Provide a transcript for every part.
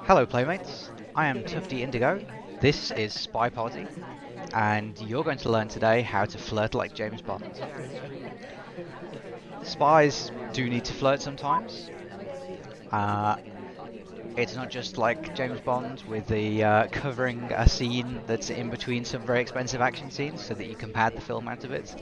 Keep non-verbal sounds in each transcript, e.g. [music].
Hello playmates, I am Tufty Indigo, this is SpyParty, and you're going to learn today how to flirt like James Bond. Spies do need to flirt sometimes. Uh, it's not just like James Bond with the uh, covering a scene that's in between some very expensive action scenes so that you can pad the film out of it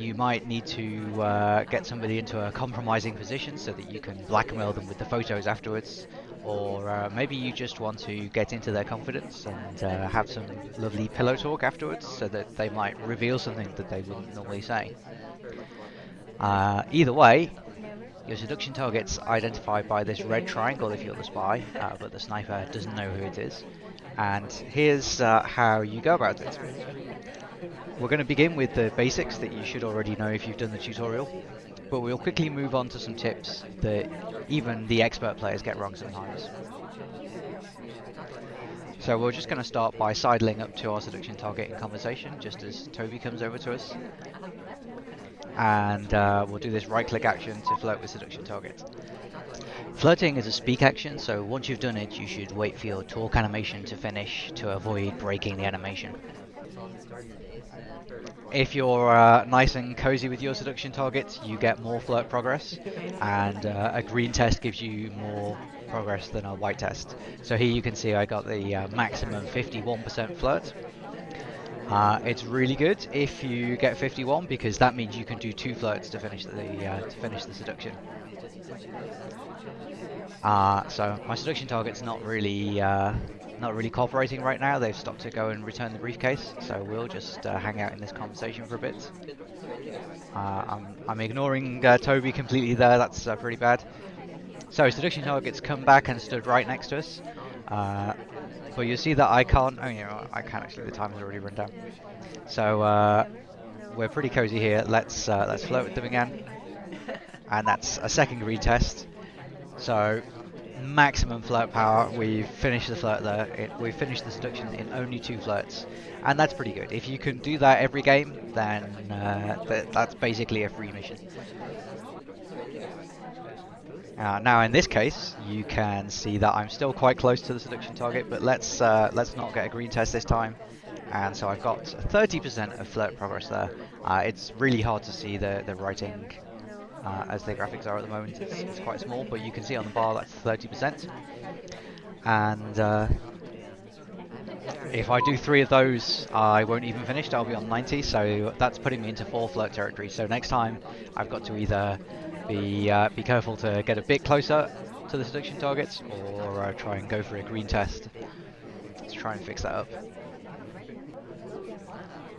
you might need to uh, get somebody into a compromising position so that you can blackmail them with the photos afterwards, or uh, maybe you just want to get into their confidence and uh, have some lovely pillow talk afterwards so that they might reveal something that they wouldn't normally say. Uh, either way, your seduction target's identified by this red triangle if you're the spy, uh, but the sniper doesn't know who it is. And here's uh, how you go about it. We're going to begin with the basics that you should already know if you've done the tutorial, but we'll quickly move on to some tips that even the expert players get wrong sometimes. So we're just going to start by sidling up to our seduction target in conversation, just as Toby comes over to us. And uh, we'll do this right click action to flirt with seduction target. Flirting is a speak action, so once you've done it, you should wait for your talk animation to finish to avoid breaking the animation. If you're uh, nice and cozy with your seduction targets, you get more flirt progress, and uh, a green test gives you more progress than a white test. So here you can see I got the uh, maximum 51% flirt. Uh, it's really good if you get 51 because that means you can do two flirts to finish the uh, to finish the seduction. Uh, so my seduction target's not really not really cooperating right now. They've stopped to go and return the briefcase, so we'll just uh, hang out in this conversation for a bit. Uh, I'm, I'm, ignoring uh, Toby completely there, that's uh, pretty bad. So seduction targets come back and stood right next to us. Uh, but you see that I can't, oh know, I can't actually, the time has already run down. So uh, we're pretty cozy here, let's, let's float with them again. And that's a second retest. test. So maximum flirt power. We've finished the flirt there. It, we've finished the seduction in only two flirts, and that's pretty good. If you can do that every game, then uh, th that's basically a free mission. Uh, now in this case, you can see that I'm still quite close to the seduction target, but let's uh, let's not get a green test this time. And so I've got 30% of flirt progress there. Uh, it's really hard to see the, the writing uh, as their graphics are at the moment. It's, it's, quite small, but you can see on the bar that's 30%. And uh, if I do three of those, I won't even finish. I'll be on 90, so that's putting me into four flirt territory. So next time, I've got to either be uh, be careful to get a bit closer to the seduction targets, or uh, try and go for a green test to try and fix that up.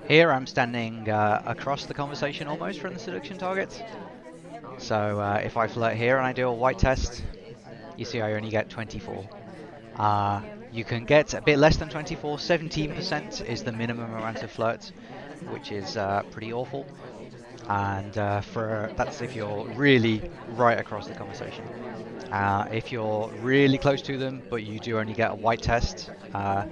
Here I'm standing uh, across the conversation almost from the seduction targets. So uh, if I flirt here and I do a white test, you see I only get 24. Uh, you can get a bit less than 24, 17% is the minimum amount of flirt, which is uh, pretty awful. And uh, for that's if you're really right across the conversation. Uh, if you're really close to them, but you do only get a white test, uh,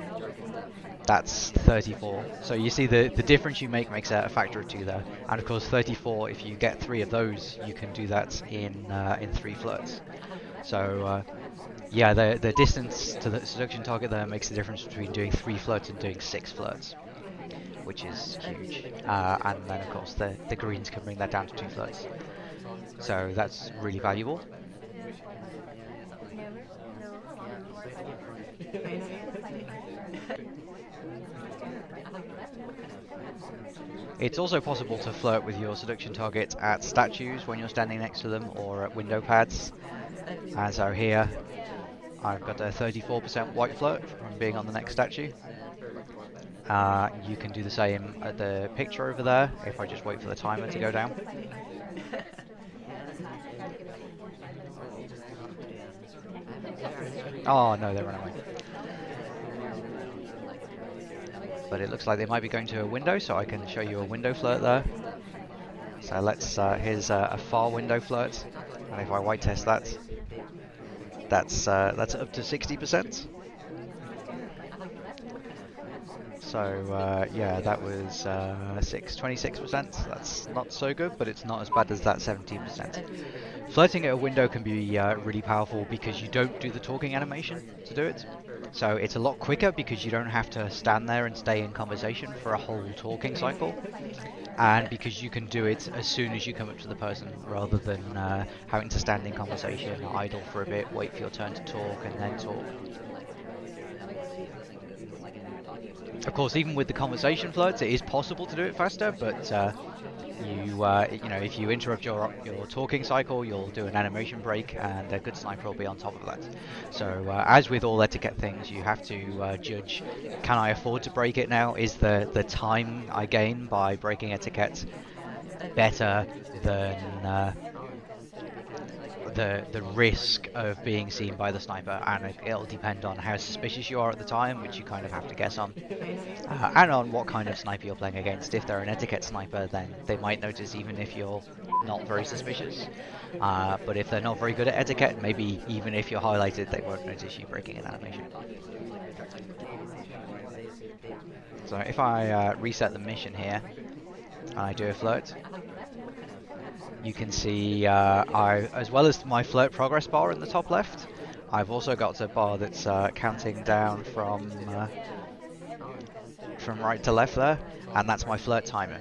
that's 34. So you see the, the difference you make makes a, factor of two there. And of course 34, if you get three of those, you can do that in uh, in three flirts. So uh, yeah, the, the distance to the seduction target there makes the difference between doing three flirts and doing six flirts, which is huge. Uh, and then of course the, the greens can bring that down to two flirts. So that's really valuable. It's also possible to flirt with your seduction target at statues when you're standing next to them or at window pads. As so here I've got a 34% white flirt from being on the next statue. Uh, you can do the same at the picture over there if I just wait for the timer to go down. [laughs] Oh no, they ran away. But it looks like they might be going to a window, so I can show you a window flirt there. So let's, uh, here's a, a, far window flirt, and if I white test that, that's, uh, that's up to 60%. So uh, yeah, that was uh, 6, 26%. That's not so good, but it's not as bad as that 17%. Flirting at a window can be uh, really powerful because you don't do the talking animation to do it. So it's a lot quicker because you don't have to stand there and stay in conversation for a whole talking cycle. And because you can do it as soon as you come up to the person rather than uh, having to stand in conversation, idle for a bit, wait for your turn to talk and then talk. Of course, even with the conversation flirts, it is possible to do it faster, but uh, you uh, you know if you interrupt your your talking cycle, you'll do an animation break, and a good sniper will be on top of that. So uh, as with all etiquette things, you have to uh, judge: can I afford to break it now? Is the the time I gain by breaking etiquette better than uh, the the risk of being seen by the sniper, and it'll depend on how suspicious you are at the time, which you kind of have to guess on, uh, and on what kind of sniper you're playing against. If they're an etiquette sniper, then they might notice even if you're not very suspicious. Uh, but if they're not very good at etiquette, maybe even if you're highlighted, they won't notice you breaking an animation. So if I uh, reset the mission here, and I do a flirt, you can see uh, I, as well as my flirt progress bar in the top left, I've also got a bar that's uh, counting down from uh, from right to left there, and that's my flirt timer.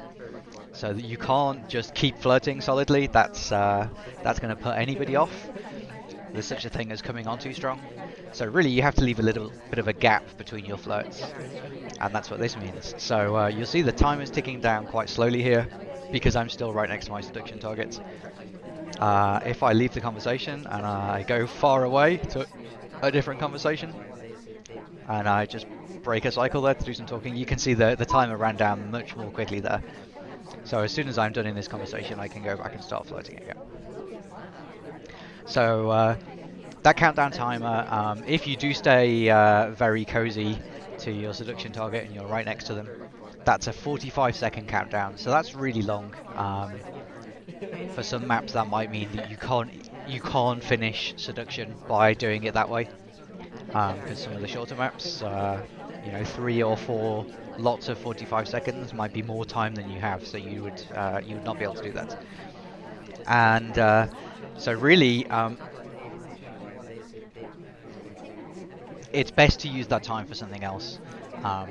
So you can't just keep flirting solidly. That's uh, that's going to put anybody off. There's such a thing as coming on too strong. So really, you have to leave a little bit of a gap between your flirts, and that's what this means. So uh, you'll see the timer's ticking down quite slowly here because I'm still right next to my seduction target. Uh, if I leave the conversation and I go far away to a different conversation, and I just break a cycle there to do some talking, you can see the, the timer ran down much more quickly there. So as soon as I'm done in this conversation, I can go back and start flirting again. So uh, that countdown timer, um, if you do stay uh, very cozy to your seduction target and you're right next to them, that's a 45 second countdown, so that's really long. Um, for some maps, that might mean that you can't you can't finish seduction by doing it that way. Because um, some of the shorter maps, uh, you know, three or four lots of 45 seconds might be more time than you have, so you would uh, you would not be able to do that. And uh, so really, um, it's best to use that time for something else. Um,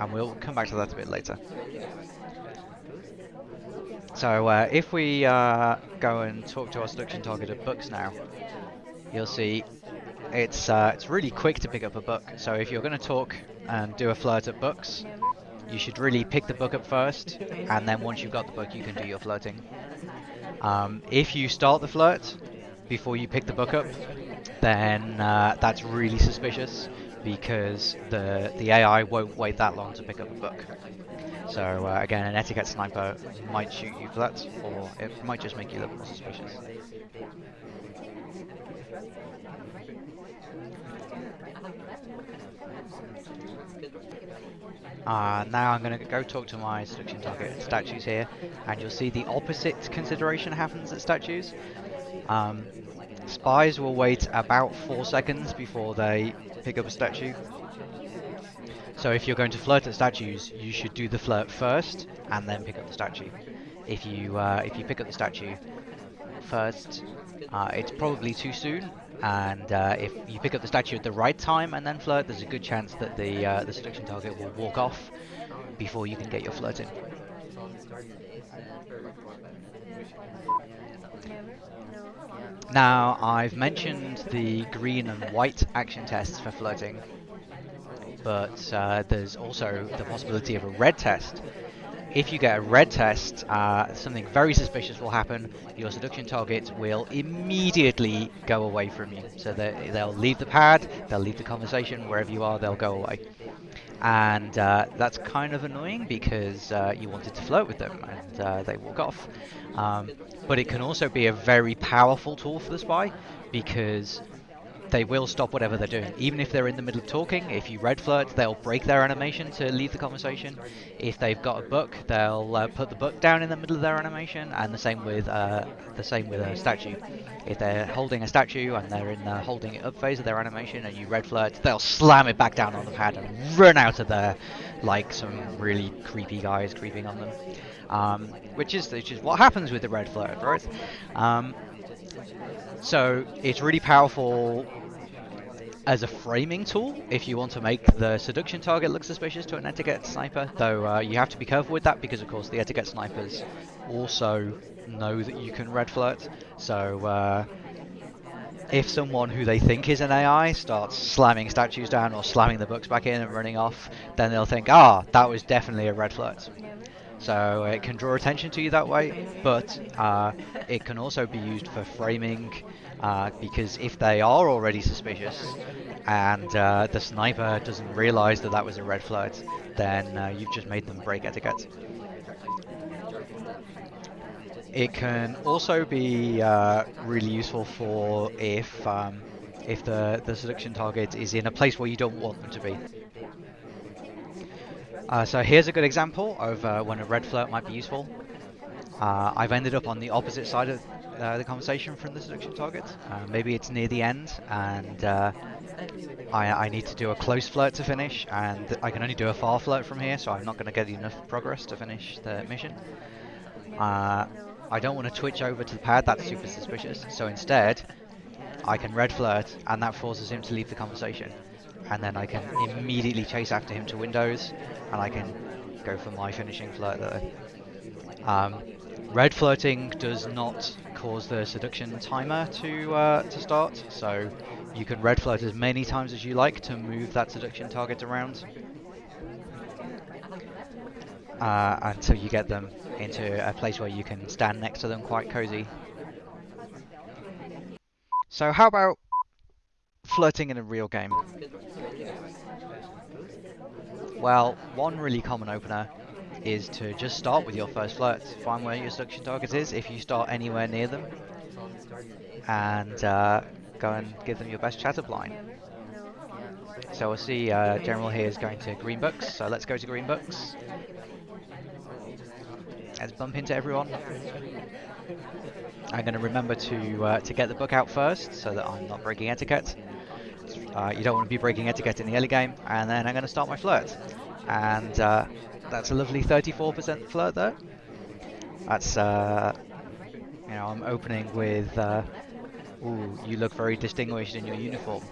and we'll come back to that a bit later. So uh, if we uh, go and talk to our selection target of books now, you'll see it's uh, it's really quick to pick up a book. So if you're going to talk and do a flirt at books, you should really pick the book up first, and then once you've got the book, you can do your flirting. Um, if you start the flirt before you pick the book up, then uh, that's really suspicious because the the AI won't wait that long to pick up a book. So uh, again, an etiquette sniper might shoot you for that, or it might just make you look more suspicious. Uh, now I'm going to go talk to my seduction target statues here, and you'll see the opposite consideration happens at statues. Um, spies will wait about 4 seconds before they pick up a statue. So if you're going to flirt at statues, you should do the flirt first and then pick up the statue. If you uh, if you pick up the statue first, uh, it's probably too soon. And uh, if you pick up the statue at the right time and then flirt, there's a good chance that the uh, the seduction target will walk off before you can get your flirt in. Now, I've mentioned the green and white action tests for flirting, but uh, there's also the possibility of a red test. If you get a red test, uh, something very suspicious will happen. Your seduction target will immediately go away from you. So they'll leave the pad, they'll leave the conversation, wherever you are, they'll go away and uh, that's kind of annoying because uh, you wanted to flirt with them and uh, they walk off. Um, but it can also be a very powerful tool for the spy because they will stop whatever they're doing. Even if they're in the middle of talking, if you red flirt, they'll break their animation to leave the conversation. If they've got a book, they'll uh, put the book down in the middle of their animation, and the same with uh, the same with a statue. If they're holding a statue and they're in the holding it up phase of their animation, and you red flirt, they'll slam it back down on the pad and run out of there like some really creepy guys creeping on them. Um, which is which is what happens with the red flirt, right? Um, So it's really powerful as a framing tool if you want to make the seduction target look suspicious to an etiquette sniper, though uh, you have to be careful with that because of course the etiquette snipers also know that you can red flirt. So uh, if someone who they think is an AI starts slamming statues down or slamming the books back in and running off, then they'll think, ah, that was definitely a red flirt. So it can draw attention to you that way, but uh, it can also be used for framing uh, because if they are already suspicious and uh, the sniper doesn't realize that that was a red flirt, then uh, you've just made them break etiquette. It can also be uh, really useful for if um, if the, the seduction target is in a place where you don't want them to be. Uh, so here's a good example of uh, when a red flirt might be useful. Uh, I've ended up on the opposite side of uh, the conversation from the seduction target. Uh, maybe it's near the end and uh, I, I, need to do a close flirt to finish and I can only do a far flirt from here so I'm not going to get enough progress to finish the mission. I don't want to twitch over to the pad, that's super suspicious. So instead, I can red flirt and that forces him to leave the conversation. And then I can immediately chase after him to windows and I can go for my finishing flirt there. Um, red flirting does not cause the seduction timer to uh, to start, so you can red flirt as many times as you like to move that seduction target around uh, until you get them into a place where you can stand next to them quite cozy. So how about flirting in a real game? Well, one really common opener is to just start with your first flirt. Find where your seduction target is if you start anywhere near them. And uh, go and give them your best chatter blind. So we'll see uh, General here is going to Green Books, so let's go to Green Books. Let's bump into everyone. I'm going to remember to uh, to get the book out first so that I'm not breaking etiquette. Uh, you don't want to be breaking etiquette in the early game. And then I'm going to start my flirt. And uh, that's a lovely 34% flirt there. That's, uh, you know, I'm opening with, uh, ooh, you look very distinguished in your uniform.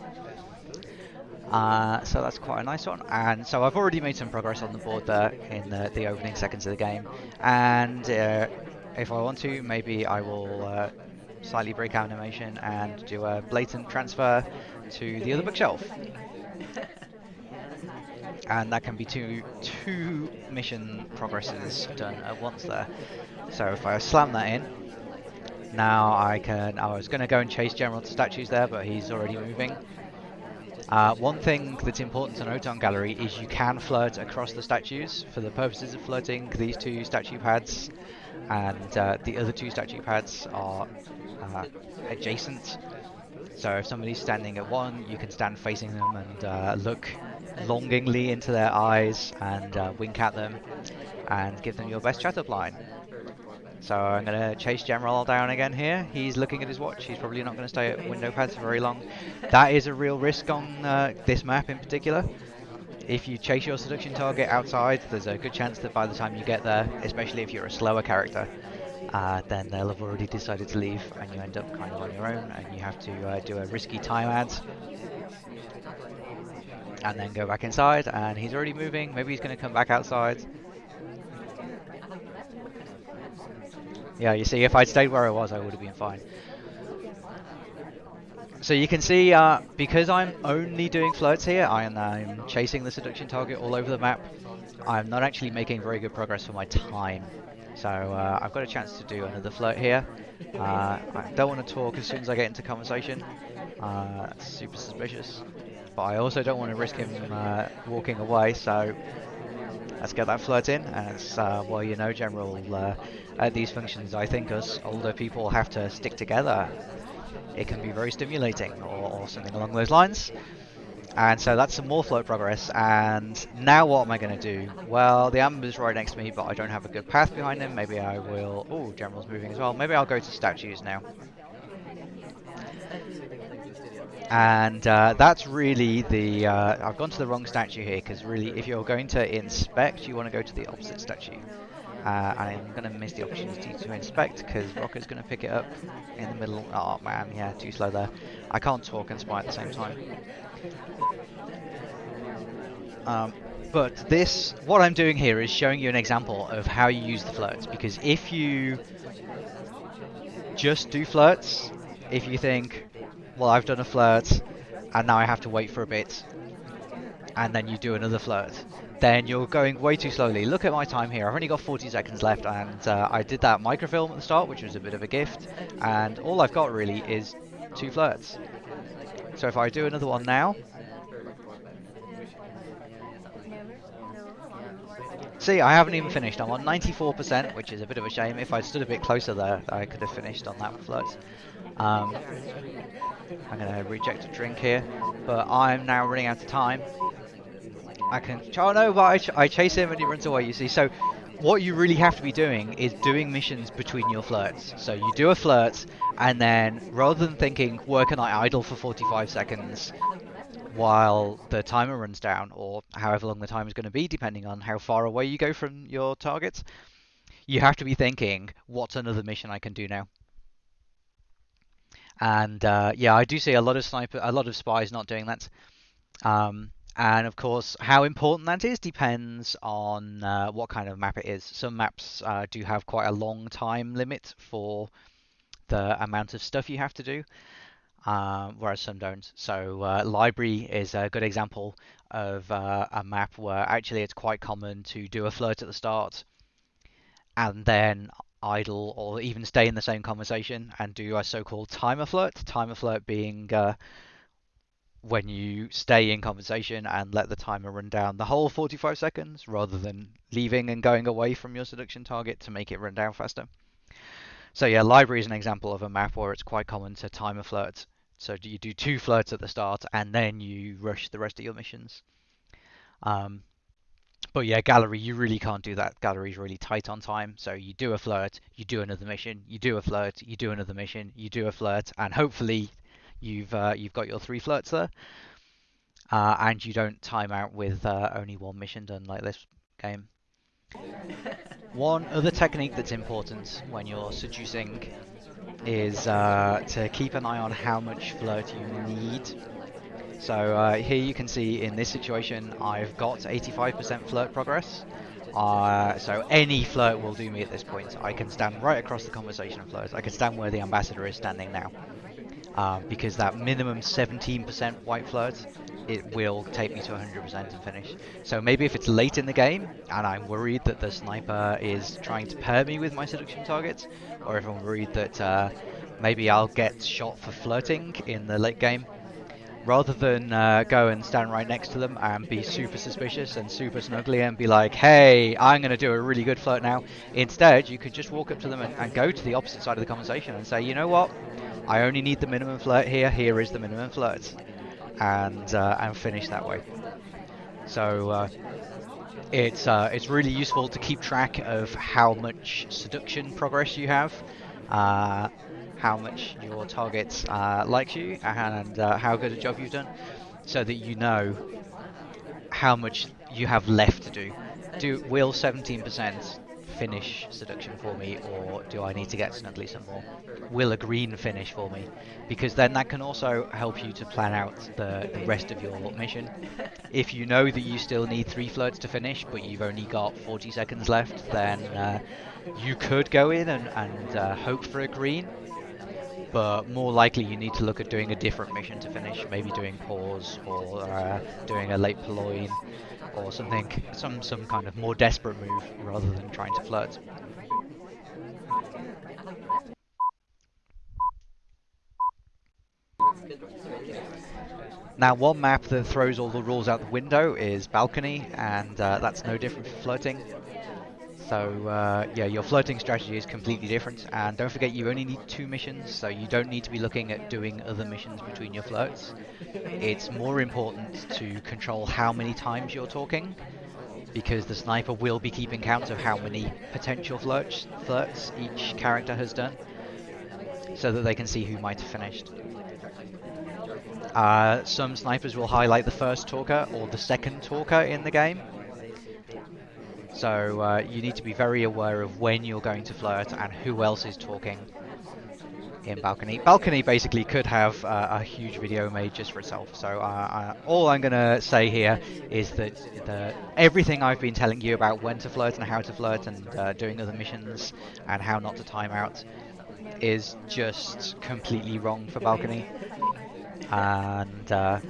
Uh, so that's quite a nice one. And so I've already made some progress on the board there in the, the opening seconds of the game. And uh, if I want to, maybe I will uh, slightly break animation and do a blatant transfer to the other bookshelf. [laughs] and that can be two two mission progresses done at once there. So if I slam that in, now I can. I was going to go and chase General to statues there, but he's already moving. Uh, one thing that's important to note on Gallery is you can flirt across the statues. For the purposes of flirting, these two statue pads and uh, the other two statue pads are uh, adjacent. So if somebody's standing at one, you can stand facing them and uh, look longingly into their eyes and uh, wink at them and give them your best chat-up line. So I'm going to chase General down again here. He's looking at his watch. He's probably not going to stay at window pads for very long. That is a real risk on uh, this map in particular. If you chase your seduction target outside, there's a good chance that by the time you get there, especially if you're a slower character, uh, then they'll have already decided to leave and you end up kind of on your own and you have to uh, do a risky time ad and then go back inside and he's already moving maybe he's going to come back outside yeah you see if I'd stayed where I was I would have been fine so you can see uh, because I'm only doing flirts here I am I'm chasing the seduction target all over the map I'm not actually making very good progress for my time so uh, I've got a chance to do another flirt here. Uh, I don't want to talk as soon as I get into conversation. Uh, super suspicious. But I also don't want to risk him uh, walking away, so let's get that flirt in. As uh, well, you know, General, uh, at these functions, I think us older people have to stick together. It can be very stimulating, or, or something along those lines. And so that's some more float progress. And now what am I going to do? Well, the Amber's right next to me, but I don't have a good path behind him. Maybe I will... Oh, General's moving as well. Maybe I'll go to statues now. And uh, that's really the... Uh, I've gone to the wrong statue here, because really, if you're going to inspect, you want to go to the opposite statue. Uh, and I'm going to miss the opportunity to inspect because Rocket's going to pick it up in the middle. Oh man, yeah, too slow there. I can't talk and spy at the same time. Um, but this, what I'm doing here is showing you an example of how you use the flirts. Because if you just do flirts, if you think, well, I've done a flirt, and now I have to wait for a bit, and then you do another flirt, then you're going way too slowly. Look at my time here. I've only got 40 seconds left, and uh, I did that microfilm at the start, which was a bit of a gift, and all I've got really is two flirts. So if I do another one now, See, I haven't even finished. I'm on 94%, which is a bit of a shame. If I stood a bit closer there, I could have finished on that flirt. Um, I'm going to reject a drink here, but I'm now running out of time. I can... Oh no, but I, ch I chase him and he runs away, you see. So what you really have to be doing is doing missions between your flirts. So you do a flirt, and then rather than thinking, where can I idle for 45 seconds, while the timer runs down, or however long the time is going to be, depending on how far away you go from your targets, you have to be thinking, what's another mission I can do now? And uh, yeah, I do see a lot of sniper, a lot of spies not doing that. Um, and of course, how important that is depends on uh, what kind of map it is. Some maps uh, do have quite a long time limit for the amount of stuff you have to do um, whereas some don't. So uh, library is a good example of uh, a map where actually it's quite common to do a flirt at the start and then idle or even stay in the same conversation and do a so-called timer flirt. Timer flirt being uh, when you stay in conversation and let the timer run down the whole 45 seconds rather than leaving and going away from your seduction target to make it run down faster. So yeah, library is an example of a map where it's quite common to time a flirt so you do two flirts at the start, and then you rush the rest of your missions. Um, but yeah, gallery, you really can't do that. Gallery's really tight on time. So you do a flirt, you do another mission, you do a flirt, you do another mission, you do a flirt, and hopefully you've uh, you've got your three flirts there. Uh, and you don't time out with uh, only one mission done like this game. one other technique that's important when you're seducing is uh, to keep an eye on how much flirt you need. So uh, here you can see in this situation I've got 85% flirt progress. Uh, so any flirt will do me at this point. I can stand right across the conversation and flirt. I can stand where the ambassador is standing now. Uh, because that minimum 17% white flirt, it will take me to 100% and finish. So maybe if it's late in the game and I'm worried that the sniper is trying to pair me with my seduction targets, or if I'm worried that uh, maybe I'll get shot for flirting in the late game, rather than uh, go and stand right next to them and be super suspicious and super snuggly and be like, hey, I'm going to do a really good flirt now. Instead, you could just walk up to them and, and, go to the opposite side of the conversation and say, you know what, I only need the minimum flirt here. Here is the minimum flirt, and uh, and finish that way. So uh, it's uh, it's really useful to keep track of how much seduction progress you have, uh, how much your target uh, likes you, and uh, how good a job you've done, so that you know how much you have left to do. Do will 17% finish seduction for me, or do I need to get snuggly some more? Will a green finish for me? Because then that can also help you to plan out the, the rest of your mission. If you know that you still need three flirts to finish, but you've only got 40 seconds left, then uh, you could go in and, and uh, hope for a green, but more likely you need to look at doing a different mission to finish, maybe doing pause or uh, doing a late purloin or something, some some kind of more desperate move rather than trying to flirt. Now one map that throws all the rules out the window is Balcony, and uh, that's no different for flirting. So uh, yeah, your flirting strategy is completely different, and don't forget you only need two missions, so you don't need to be looking at doing other missions between your flirts. It's more important to control how many times you're talking, because the sniper will be keeping count of how many potential flirts, flirts each character has done, so that they can see who might have finished. Uh, some snipers will highlight the first talker or the second talker in the game, So uh, you need to be very aware of when you're going to flirt and who else is talking in Balcony. Balcony basically could have uh, a huge video made just for itself. So uh, uh all I'm going to say here is that the, everything I've been telling you about when to flirt and how to flirt and uh, doing other missions and how not to time out is just completely wrong for Balcony. And uh,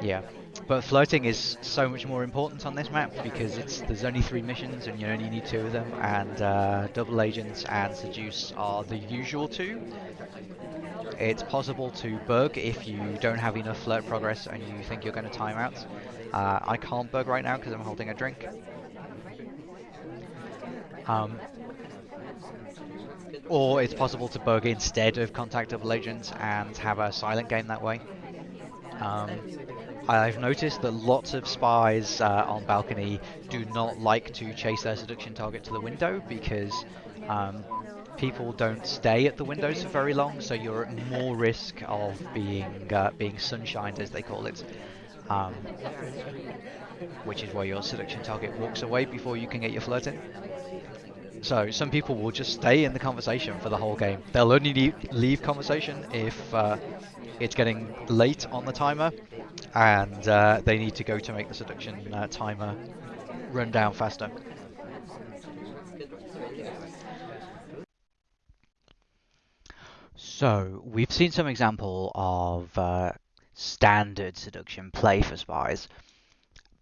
yeah. But flirting is so much more important on this map because it's there's only three missions and you only need two of them, and uh, double agents and seduce are the usual two. It's possible to bug if you don't have enough flirt progress and you think you're going to time out. Uh, I can't bug right now because I'm holding a drink. Um, or it's possible to bug instead of contact double agents and have a silent game that way. Um, I've noticed that lots of spies uh, on balcony do not like to chase their seduction target to the window because um, people don't stay at the windows for very long, so you're at more risk of being uh, being sunshined, as they call it. Um, which is where your seduction target walks away before you can get your flirt in. So some people will just stay in the conversation for the whole game. They'll only leave conversation if uh, it's getting late on the timer and uh, they need to go to make the seduction uh, timer run down faster. So, we've seen some example of uh, standard seduction play for spies,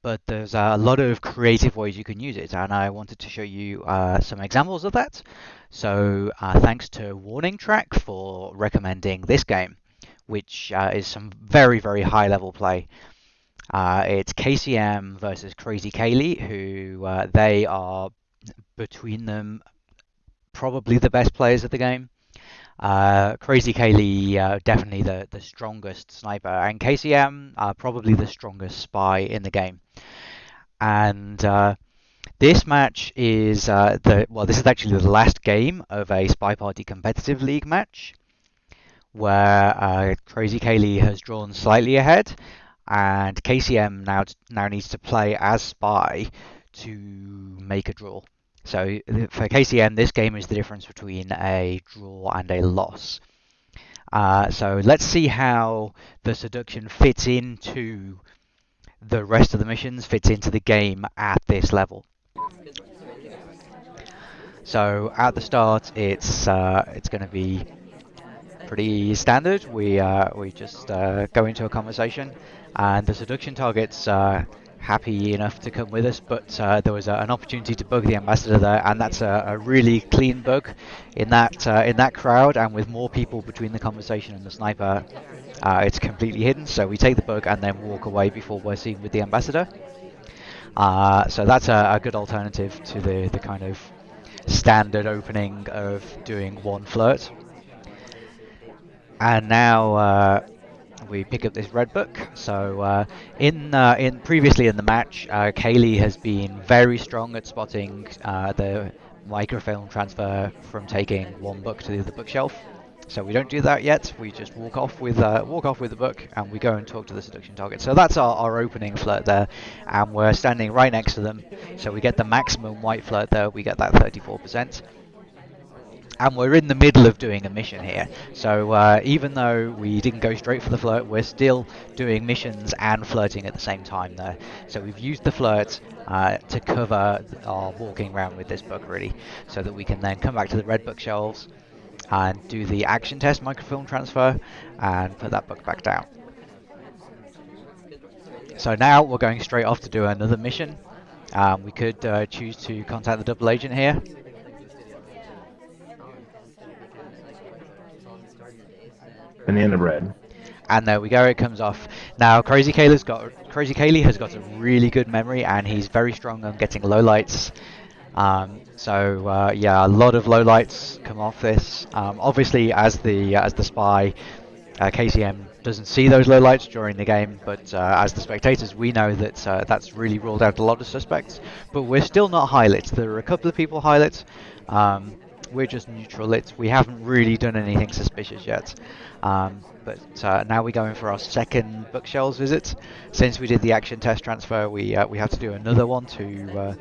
but there's a lot of creative ways you can use it, and I wanted to show you uh, some examples of that. So, uh, thanks to Warning Track for recommending this game which uh, is some very, very high level play. Uh, it's KCM versus Crazy Kaylee, who uh, they are between them probably the best players of the game. Uh, Crazy Kaylee uh, definitely the, the strongest sniper, and KCM uh, probably the strongest spy in the game. And this match is the well, this is actually the last game of a SpyParty competitive league match where uh, Crazy Kaylee has drawn slightly ahead, and KCM now now needs to play as spy to make a draw. So for KCM, this game is the difference between a draw and a loss. Uh, so let's see how the seduction fits into the rest of the missions, fits into the game at this level. So at the start, it's uh, it's going to be pretty standard. We uh, we just uh, go into a conversation, and the seduction target's uh, happy enough to come with us, but uh, there was a, an opportunity to bug the ambassador there, and that's a, a really clean bug in that uh, in that crowd, and with more people between the conversation and the sniper, uh, it's completely hidden. So we take the bug and then walk away before we're seen with the ambassador. so that's a, a good alternative to the the kind of standard opening of doing one flirt. And now uh, we pick up this red book. So uh, in uh, in previously in the match, uh, Kaylee has been very strong at spotting uh, the microfilm transfer from taking one book to the other bookshelf. So we don't do that yet. We just walk off with uh, walk off with the book, and we go and talk to the seduction target. So that's our, our opening flirt there, and we're standing right next to them. So we get the maximum white flirt there. We get that 34% and we're in the middle of doing a mission here. So uh, even though we didn't go straight for the flirt, we're still doing missions and flirting at the same time there. So we've used the flirt uh, to cover our walking around with this book really, so that we can then come back to the red book shelves and do the action test microfilm transfer and put that book back down. So now we're going straight off to do another mission. Um, we could uh, choose to contact the double agent here Banana bread. And there we go, it comes off. Now Crazy Kaylee's got Crazy Kaylee has got a really good memory and he's very strong on getting low lights. Um, so uh, yeah, a lot of low lights come off this. Um, obviously, as the as the spy, uh, KCM doesn't see those low lights during the game, but uh, as the spectators, we know that uh, that's really ruled out a lot of suspects. But we're still not highlights. There are a couple of people highlights. Um, we're just neutral lit. We haven't really done anything suspicious yet. Um, but uh, now we're going for our second bookshelves visit. Since we did the action test transfer, we uh, we have to do another one to uh,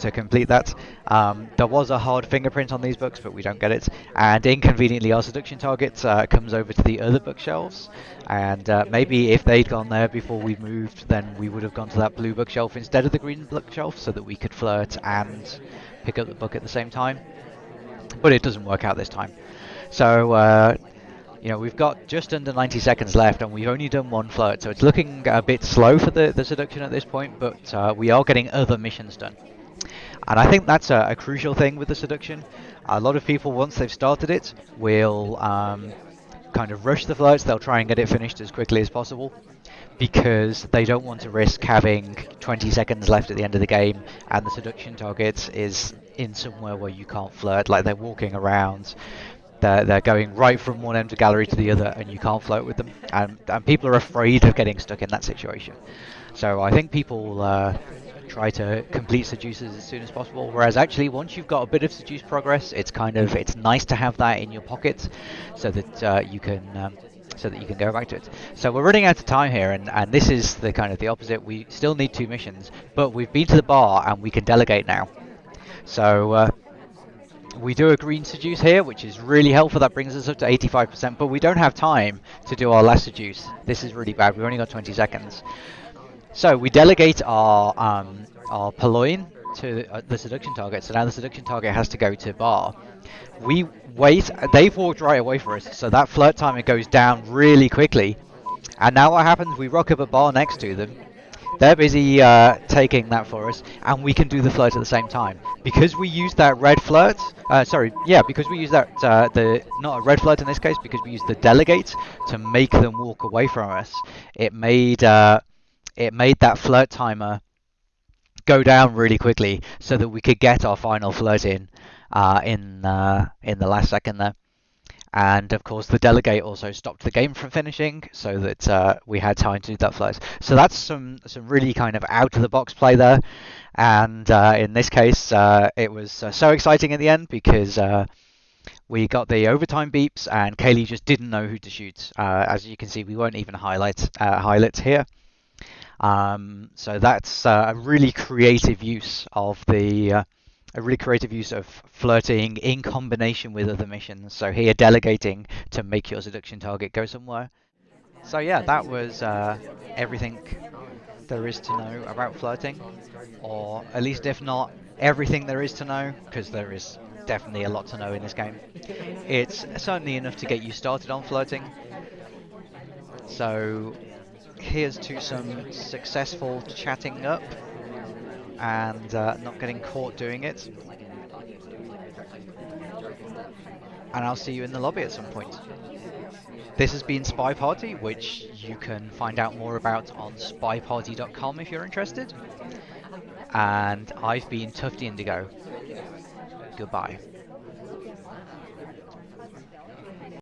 to complete that. Um, there was a hard fingerprint on these books, but we don't get it. And inconveniently, our seduction target uh, comes over to the other bookshelves. And uh, maybe if they'd gone there before we moved, then we would have gone to that blue bookshelf instead of the green bookshelf, so that we could flirt and pick up the book at the same time. But it doesn't work out this time. So uh, you know, we've got just under 90 seconds left and we've only done one flirt, so it's looking a bit slow for the, the seduction at this point, but uh, we are getting other missions done. And I think that's a, a, crucial thing with the seduction. A lot of people, once they've started it, will um, kind of rush the flirts, they'll try and get it finished as quickly as possible because they don't want to risk having 20 seconds left at the end of the game and the seduction target is in somewhere where you can't flirt, like they're walking around they're, they're going right from one end of the gallery to the other and you can't flirt with them. And, and people are afraid of getting stuck in that situation. So I think people uh, try to complete seducers as soon as possible. Whereas actually, once you've got a bit of seduce progress, it's kind of it's nice to have that in your pocket, so that uh, you can um, so that you can go back to it. So we're running out of time here, and, and this is the kind of the opposite. We still need two missions, but we've been to the bar and we can delegate now. So uh, we do a green seduce here, which is really helpful. That brings us up to 85%, but we don't have time to do our last seduce. This is really bad. We've only got 20 seconds. So we delegate our um, our Purloin to uh, the seduction target. So now the seduction target has to go to bar. We wait. They've walked right away for us, so that flirt timer goes down really quickly. And now what happens? We rock up a bar next to them, they're busy uh, taking that for us, and we can do the flirt at the same time. Because we use that red flirt, uh, sorry, yeah, because we use that, uh, the not a red flirt in this case, because we use the delegate to make them walk away from us, it made, uh, it made that flirt timer go down really quickly so that we could get our final flirt in uh, in, uh, in the last second there and of course the delegate also stopped the game from finishing so that uh, we had time to do that flight. So that's some some really kind of out of the box play there, and uh, in this case uh, it was uh, so exciting in the end because we got the overtime beeps and Kaylee just didn't know who to shoot. As you can see, we won't even highlight highlights here. Um, so that's a really creative use of the a really creative use of flirting in combination with other missions. So here, delegating to make your seduction target go somewhere. So yeah, that was uh, everything there is to know about flirting, or at least if not everything there is to know, because there is definitely a lot to know in this game. It's certainly enough to get you started on flirting. So here's to some successful chatting up and uh, not getting caught doing it. And I'll see you in the lobby at some point. This has been SpyParty, which you can find out more about on spyparty.com if you're interested. And I've been Tufty Indigo. Goodbye.